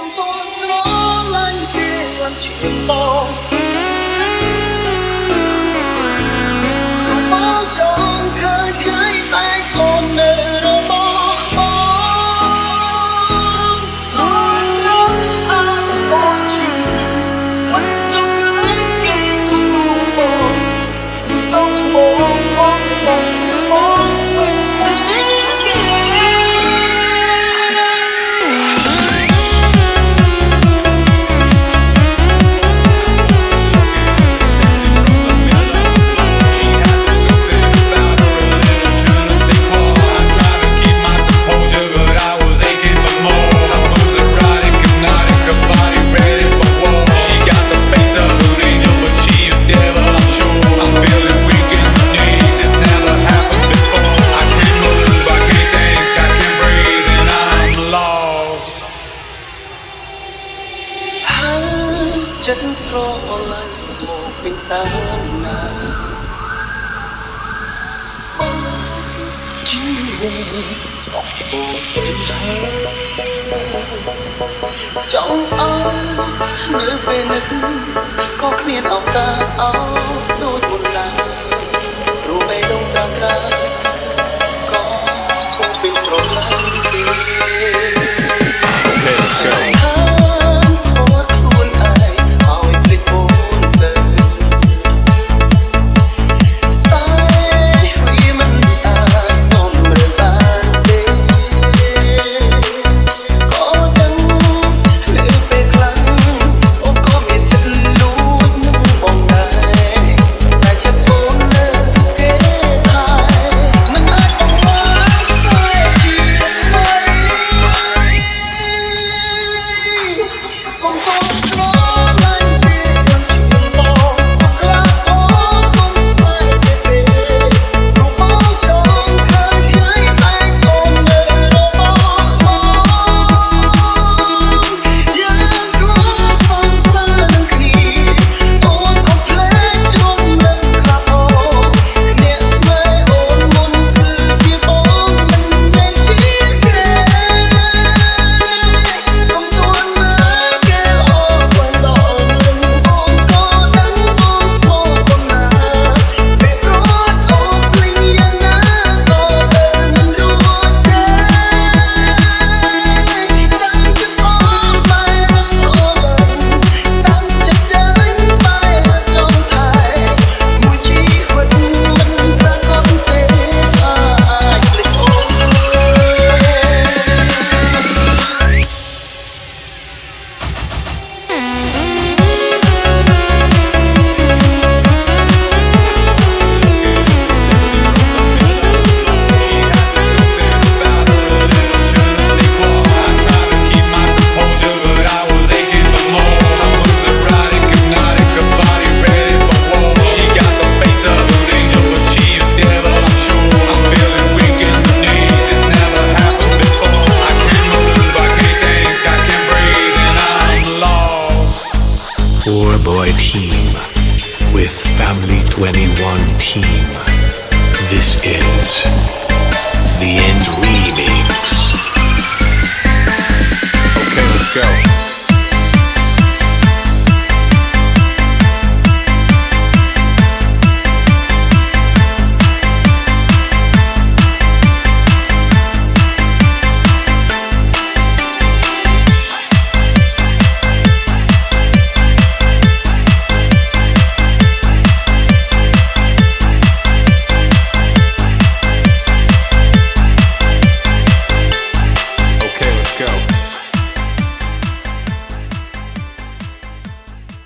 កំពុងស្រឡាញ់គេខ្ចិត្តស្រឡាញ់មកពេញតាមណាអូជីវិតស្អប់បងទេចង់អើនៅពេលនឹកក៏គ្មានឱកាសអោដូច con todo. team with Family 21 team. This is